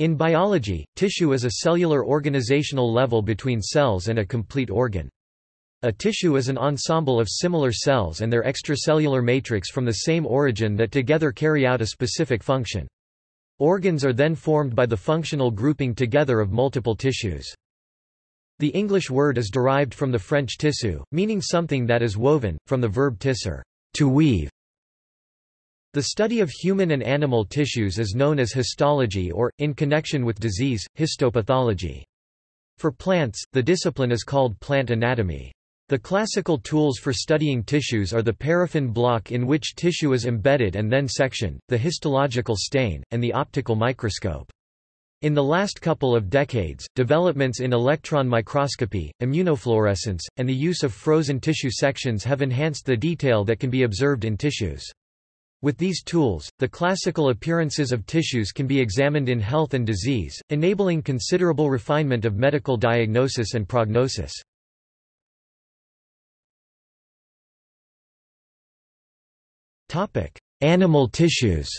In biology, tissue is a cellular organizational level between cells and a complete organ. A tissue is an ensemble of similar cells and their extracellular matrix from the same origin that together carry out a specific function. Organs are then formed by the functional grouping together of multiple tissues. The English word is derived from the French tissu, meaning something that is woven, from the verb tisser, to weave. The study of human and animal tissues is known as histology or, in connection with disease, histopathology. For plants, the discipline is called plant anatomy. The classical tools for studying tissues are the paraffin block in which tissue is embedded and then sectioned, the histological stain, and the optical microscope. In the last couple of decades, developments in electron microscopy, immunofluorescence, and the use of frozen tissue sections have enhanced the detail that can be observed in tissues. With these tools, the classical appearances of tissues can be examined in health and disease, enabling considerable refinement of medical diagnosis and prognosis. Animal tissues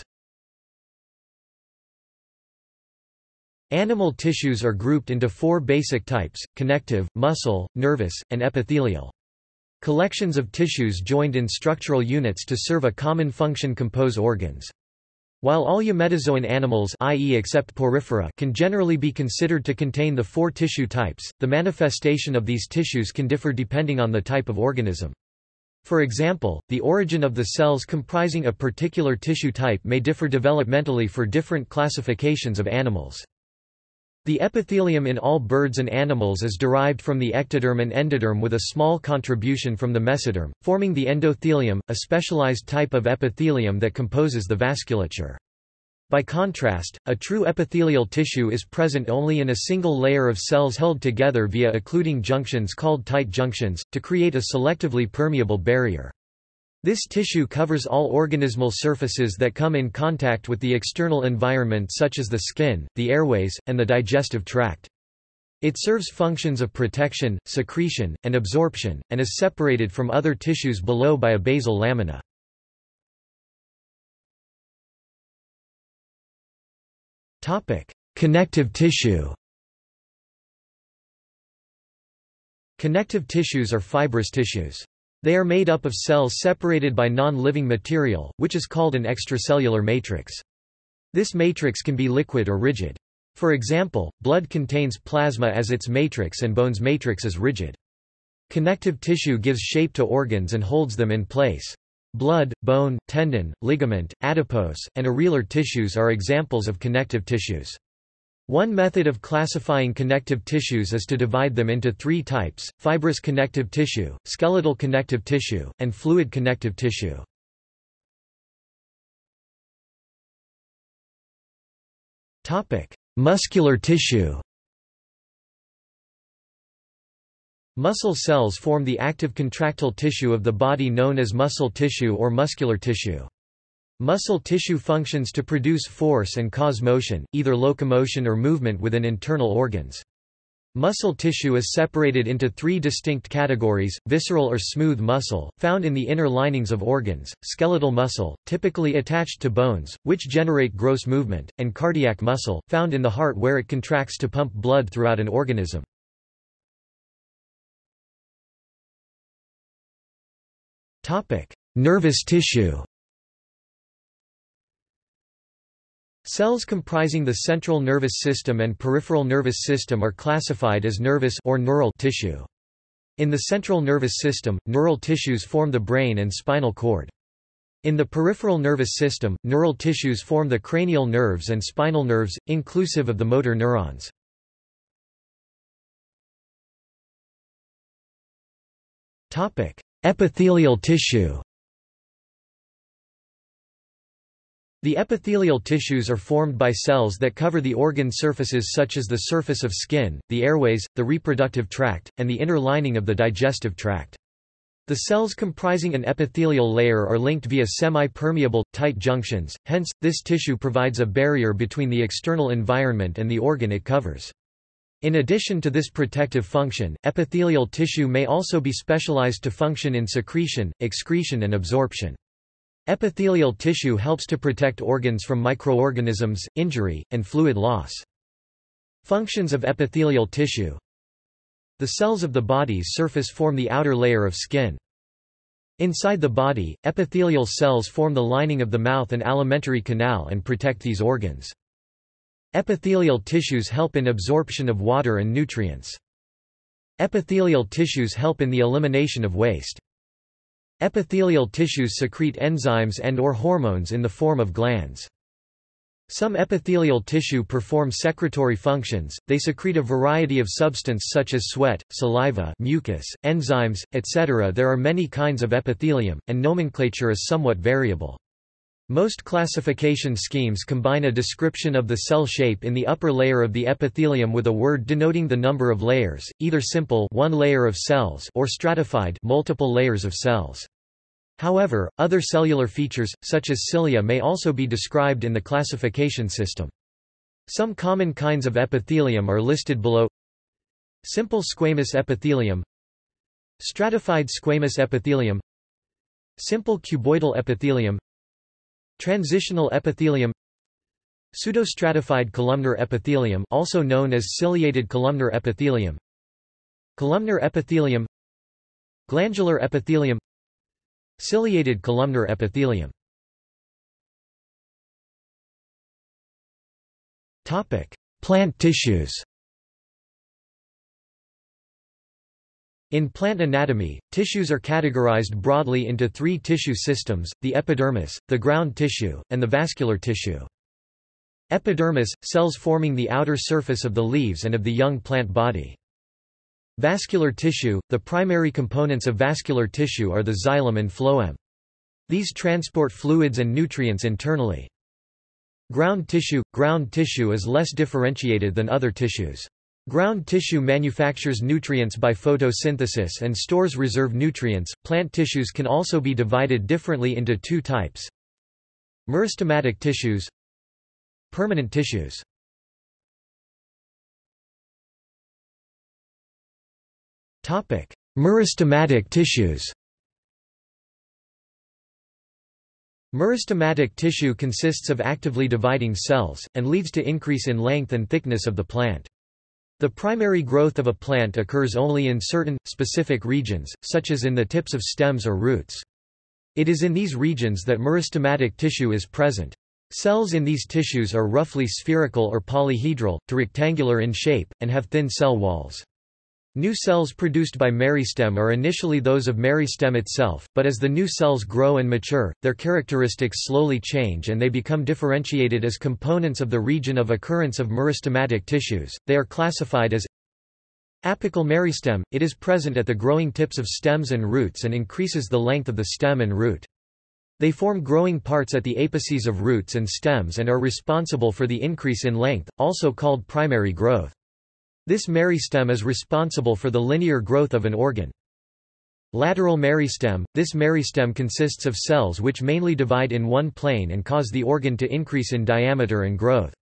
Animal tissues are grouped into four basic types, connective, muscle, nervous, and epithelial. Collections of tissues joined in structural units to serve a common function compose organs. While all eumetazoan animals i.e. except porifera can generally be considered to contain the four tissue types, the manifestation of these tissues can differ depending on the type of organism. For example, the origin of the cells comprising a particular tissue type may differ developmentally for different classifications of animals. The epithelium in all birds and animals is derived from the ectoderm and endoderm with a small contribution from the mesoderm, forming the endothelium, a specialized type of epithelium that composes the vasculature. By contrast, a true epithelial tissue is present only in a single layer of cells held together via occluding junctions called tight junctions, to create a selectively permeable barrier. This tissue covers all organismal surfaces that come in contact with the external environment such as the skin, the airways, and the digestive tract. It serves functions of protection, secretion, and absorption, and is separated from other tissues below by a basal lamina. Connective tissue Connective tissues are fibrous tissues. They are made up of cells separated by non-living material, which is called an extracellular matrix. This matrix can be liquid or rigid. For example, blood contains plasma as its matrix and bone's matrix is rigid. Connective tissue gives shape to organs and holds them in place. Blood, bone, tendon, ligament, adipose, and areolar tissues are examples of connective tissues. One method of classifying connective tissues is to divide them into three types, fibrous connective tissue, skeletal connective tissue, and fluid connective tissue. Muscular tissue Muscle cells form the active contractile tissue of the body known as muscle tissue or muscular tissue. Muscle tissue functions to produce force and cause motion, either locomotion or movement within internal organs. Muscle tissue is separated into three distinct categories, visceral or smooth muscle, found in the inner linings of organs, skeletal muscle, typically attached to bones, which generate gross movement, and cardiac muscle, found in the heart where it contracts to pump blood throughout an organism. Nervous tissue Cells comprising the central nervous system and peripheral nervous system are classified as nervous or neural tissue. In the central nervous system, neural tissues form the brain and spinal cord. In the peripheral nervous system, neural tissues form the cranial nerves and spinal nerves, inclusive of the motor neurons. Epithelial tissue The epithelial tissues are formed by cells that cover the organ surfaces such as the surface of skin, the airways, the reproductive tract, and the inner lining of the digestive tract. The cells comprising an epithelial layer are linked via semi-permeable, tight junctions, hence, this tissue provides a barrier between the external environment and the organ it covers. In addition to this protective function, epithelial tissue may also be specialized to function in secretion, excretion and absorption. Epithelial tissue helps to protect organs from microorganisms, injury, and fluid loss. Functions of epithelial tissue The cells of the body's surface form the outer layer of skin. Inside the body, epithelial cells form the lining of the mouth and alimentary canal and protect these organs. Epithelial tissues help in absorption of water and nutrients. Epithelial tissues help in the elimination of waste. Epithelial tissues secrete enzymes and or hormones in the form of glands. Some epithelial tissue perform secretory functions, they secrete a variety of substance such as sweat, saliva mucus, enzymes, etc. There are many kinds of epithelium, and nomenclature is somewhat variable. Most classification schemes combine a description of the cell shape in the upper layer of the epithelium with a word denoting the number of layers, either simple one layer of cells or stratified multiple layers of cells. However, other cellular features, such as cilia may also be described in the classification system. Some common kinds of epithelium are listed below Simple squamous epithelium Stratified squamous epithelium Simple cuboidal epithelium Transitional epithelium Pseudostratified columnar epithelium also known as ciliated columnar epithelium Columnar epithelium Glandular epithelium Ciliated columnar epithelium Topic: Plant tissues. In plant anatomy, tissues are categorized broadly into three tissue systems, the epidermis, the ground tissue, and the vascular tissue. Epidermis – cells forming the outer surface of the leaves and of the young plant body. Vascular tissue – The primary components of vascular tissue are the xylem and phloem. These transport fluids and nutrients internally. Ground tissue – Ground tissue is less differentiated than other tissues. Ground tissue manufactures nutrients by photosynthesis and stores reserve nutrients. Plant tissues can also be divided differently into two types. Meristematic tissues, permanent tissues. Topic: Meristematic tissues. Meristematic tissue consists of actively dividing cells, and leads to increase in length and thickness of the plant. The primary growth of a plant occurs only in certain, specific regions, such as in the tips of stems or roots. It is in these regions that meristematic tissue is present. Cells in these tissues are roughly spherical or polyhedral, to rectangular in shape, and have thin cell walls. New cells produced by meristem are initially those of meristem itself, but as the new cells grow and mature, their characteristics slowly change and they become differentiated as components of the region of occurrence of meristematic tissues. They are classified as apical meristem. It is present at the growing tips of stems and roots and increases the length of the stem and root. They form growing parts at the apices of roots and stems and are responsible for the increase in length, also called primary growth. This meristem is responsible for the linear growth of an organ. Lateral meristem – This meristem consists of cells which mainly divide in one plane and cause the organ to increase in diameter and growth.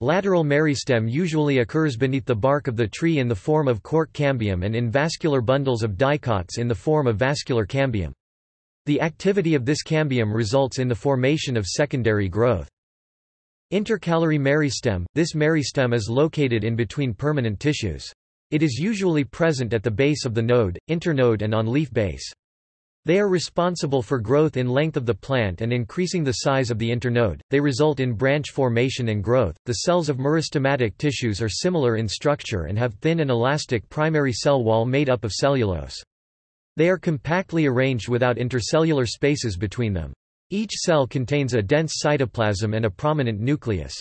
Lateral meristem usually occurs beneath the bark of the tree in the form of cork cambium and in vascular bundles of dicots in the form of vascular cambium. The activity of this cambium results in the formation of secondary growth. Intercalary meristem – This meristem is located in between permanent tissues. It is usually present at the base of the node, internode and on leaf base. They are responsible for growth in length of the plant and increasing the size of the internode. They result in branch formation and growth. The cells of meristematic tissues are similar in structure and have thin and elastic primary cell wall made up of cellulose. They are compactly arranged without intercellular spaces between them. Each cell contains a dense cytoplasm and a prominent nucleus.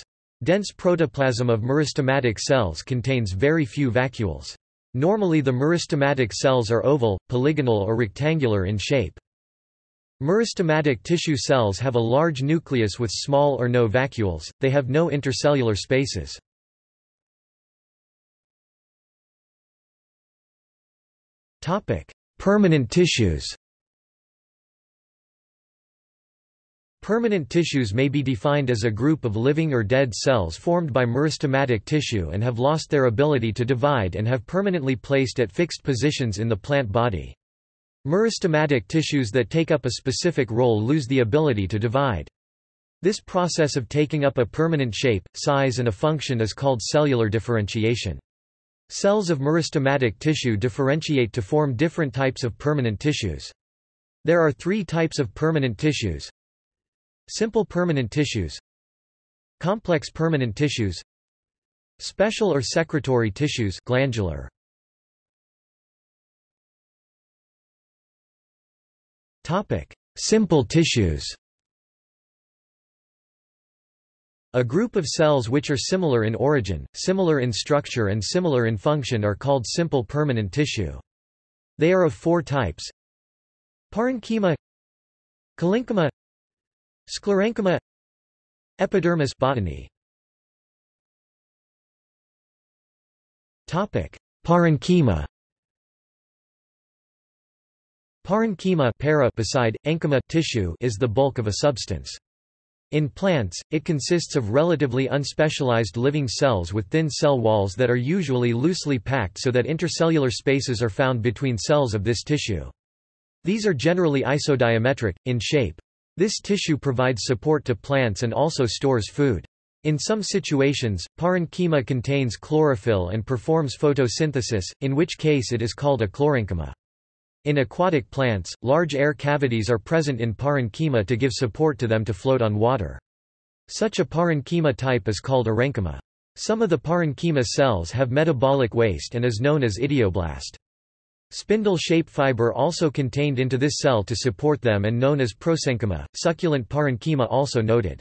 Dense protoplasm of meristematic cells contains very few vacuoles. Normally the meristematic cells are oval, polygonal or rectangular in shape. Meristematic tissue cells have a large nucleus with small or no vacuoles, they have no intercellular spaces. Permanent tissues Permanent tissues may be defined as a group of living or dead cells formed by meristematic tissue and have lost their ability to divide and have permanently placed at fixed positions in the plant body. Meristematic tissues that take up a specific role lose the ability to divide. This process of taking up a permanent shape, size and a function is called cellular differentiation. Cells of meristematic tissue differentiate to form different types of permanent tissues. There are three types of permanent tissues. Simple permanent tissues Complex permanent tissues Special or secretory tissues glandular. Topic: Simple tissues. A group of cells which are similar in origin, similar in structure and similar in function are called simple permanent tissue. They are of four types. Parenchyma Collenchyma Sclerenchyma Epidermis botany Topic Parenchyma Parenchyma para beside, enchyma tissue is the bulk of a substance. In plants, it consists of relatively unspecialized living cells with thin cell walls that are usually loosely packed so that intercellular spaces are found between cells of this tissue. These are generally isodiametric, in shape. This tissue provides support to plants and also stores food. In some situations, parenchyma contains chlorophyll and performs photosynthesis, in which case it is called a chlorenchyma. In aquatic plants, large air cavities are present in parenchyma to give support to them to float on water. Such a parenchyma type is called aerenchyma. Some of the parenchyma cells have metabolic waste and is known as idioblast. Spindle-shape fiber also contained into this cell to support them and known as prosenchyma, succulent parenchyma also noted.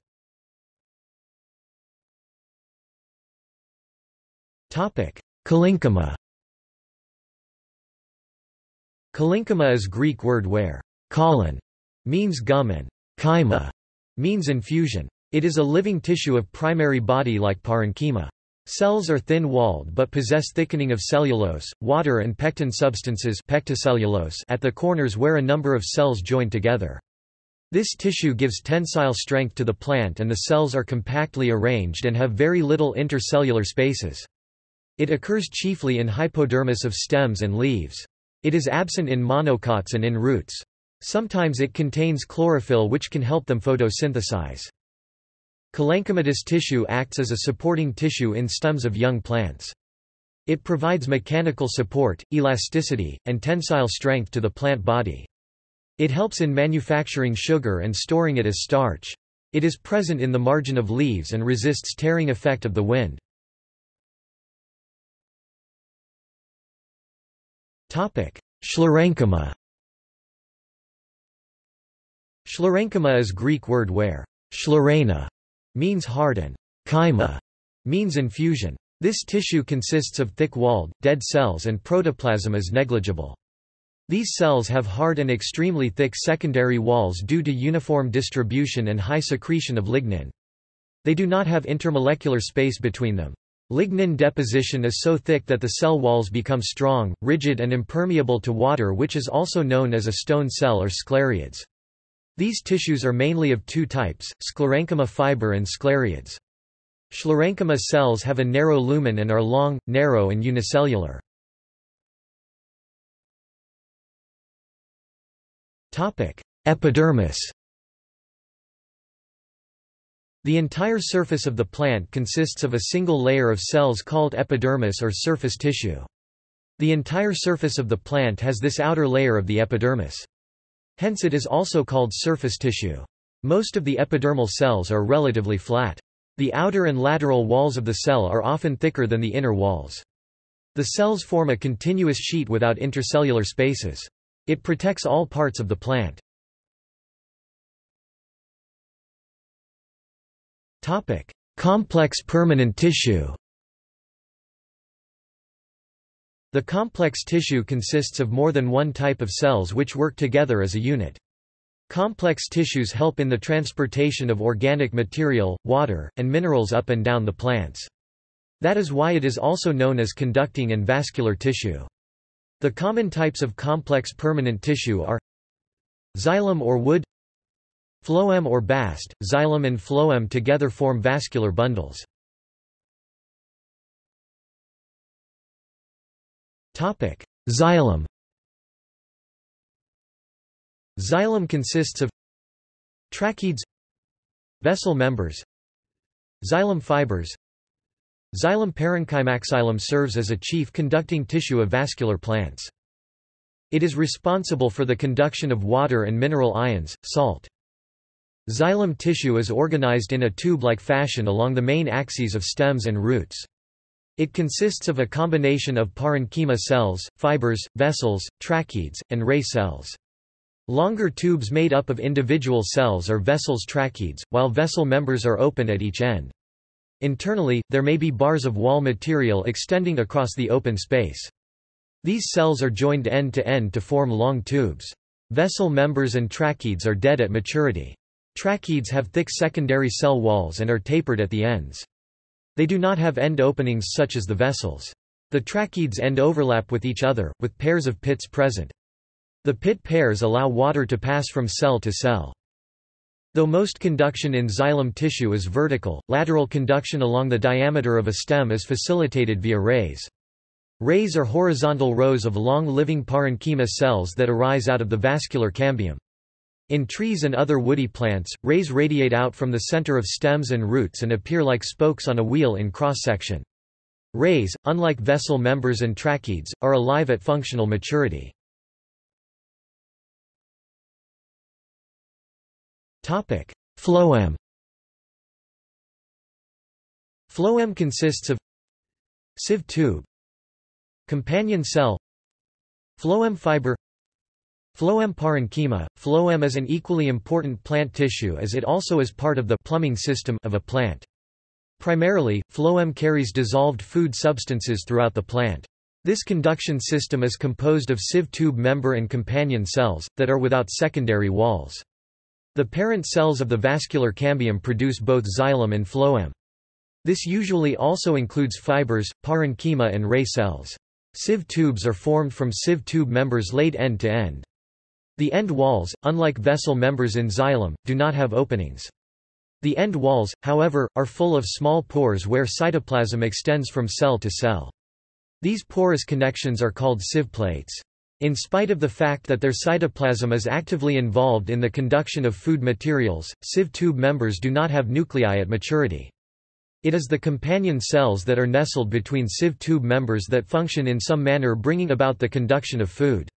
Collenchyma Collenchyma is Greek word where colon means gum and chyma means infusion. It is a living tissue of primary body like parenchyma. Cells are thin-walled but possess thickening of cellulose, water and pectin substances pectocellulose at the corners where a number of cells join together. This tissue gives tensile strength to the plant and the cells are compactly arranged and have very little intercellular spaces. It occurs chiefly in hypodermis of stems and leaves. It is absent in monocots and in roots. Sometimes it contains chlorophyll which can help them photosynthesize. Collenchymatous tissue acts as a supporting tissue in stems of young plants. It provides mechanical support, elasticity, and tensile strength to the plant body. It helps in manufacturing sugar and storing it as starch. It is present in the margin of leaves and resists tearing effect of the wind. Sclerenchyma Sclerenchyma is Greek word where sclerena means hard and chyma means infusion. This tissue consists of thick-walled, dead cells and protoplasm is negligible. These cells have hard and extremely thick secondary walls due to uniform distribution and high secretion of lignin. They do not have intermolecular space between them. Lignin deposition is so thick that the cell walls become strong, rigid and impermeable to water which is also known as a stone cell or sclereids. These tissues are mainly of two types, sclerenchyma fiber and sclereids. Sclerenchyma cells have a narrow lumen and are long, narrow and unicellular. Epidermis the entire surface of the plant consists of a single layer of cells called epidermis or surface tissue. The entire surface of the plant has this outer layer of the epidermis. Hence it is also called surface tissue. Most of the epidermal cells are relatively flat. The outer and lateral walls of the cell are often thicker than the inner walls. The cells form a continuous sheet without intercellular spaces. It protects all parts of the plant. Complex permanent tissue. The complex tissue consists of more than one type of cells which work together as a unit. Complex tissues help in the transportation of organic material, water, and minerals up and down the plants. That is why it is also known as conducting and vascular tissue. The common types of complex permanent tissue are xylem or wood Phloem or bast, xylem and phloem together form vascular bundles. Xylem Xylem consists of Tracheids Vessel members Xylem fibers Xylem parenchymaxylem serves as a chief conducting tissue of vascular plants. It is responsible for the conduction of water and mineral ions, salt. Xylem tissue is organized in a tube-like fashion along the main axes of stems and roots. It consists of a combination of parenchyma cells, fibers, vessels, tracheids, and ray cells. Longer tubes made up of individual cells are vessels tracheids, while vessel members are open at each end. Internally, there may be bars of wall material extending across the open space. These cells are joined end to end to form long tubes. Vessel members and tracheids are dead at maturity. Tracheids have thick secondary cell walls and are tapered at the ends. They do not have end openings such as the vessels. The tracheids end overlap with each other, with pairs of pits present. The pit pairs allow water to pass from cell to cell. Though most conduction in xylem tissue is vertical, lateral conduction along the diameter of a stem is facilitated via rays. Rays are horizontal rows of long living parenchyma cells that arise out of the vascular cambium. In trees and other woody plants, rays radiate out from the center of stems and roots and appear like spokes on a wheel in cross-section. Rays, unlike vessel members and tracheids, are alive at functional maturity. Phloem. Phloem consists of sieve tube, companion cell, phloem fiber, phloem parenchyma. Phloem is an equally important plant tissue as it also is part of the plumbing system of a plant. Primarily, phloem carries dissolved food substances throughout the plant. This conduction system is composed of sieve tube member and companion cells, that are without secondary walls. The parent cells of the vascular cambium produce both xylem and phloem. This usually also includes fibers, parenchyma and ray cells. Sieve tubes are formed from sieve tube members laid end to end. The end walls, unlike vessel members in xylem, do not have openings. The end walls, however, are full of small pores where cytoplasm extends from cell to cell. These porous connections are called sieve plates. In spite of the fact that their cytoplasm is actively involved in the conduction of food materials, sieve tube members do not have nuclei at maturity. It is the companion cells that are nestled between sieve tube members that function in some manner bringing about the conduction of food.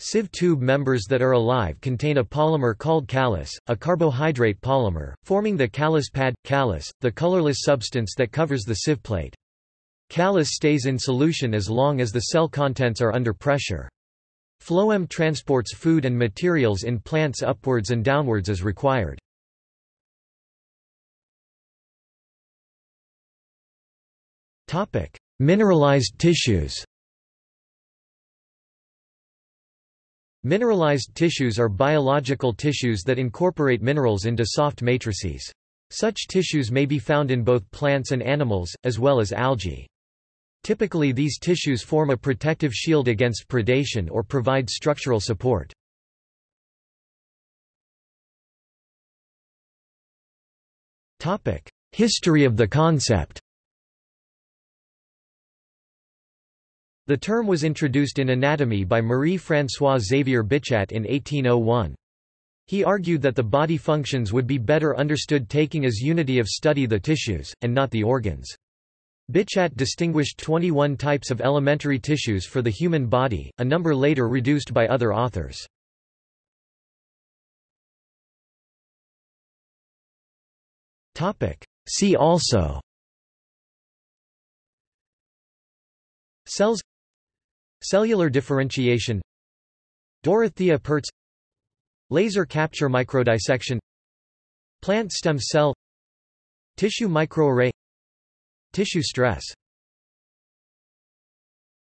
Sieve tube members that are alive contain a polymer called callose, a carbohydrate polymer, forming the callus pad, callus, the colorless substance that covers the sieve plate. Callose stays in solution as long as the cell contents are under pressure. Phloem transports food and materials in plants upwards and downwards as required. Mineralized tissues Mineralized tissues are biological tissues that incorporate minerals into soft matrices. Such tissues may be found in both plants and animals, as well as algae. Typically these tissues form a protective shield against predation or provide structural support. History of the concept The term was introduced in anatomy by Marie-François Xavier Bichat in 1801. He argued that the body functions would be better understood taking as unity of study the tissues, and not the organs. Bichat distinguished 21 types of elementary tissues for the human body, a number later reduced by other authors. See also Cells Cellular differentiation. Dorothea Pertz. Laser capture microdissection. Plant stem cell. Tissue microarray. Tissue stress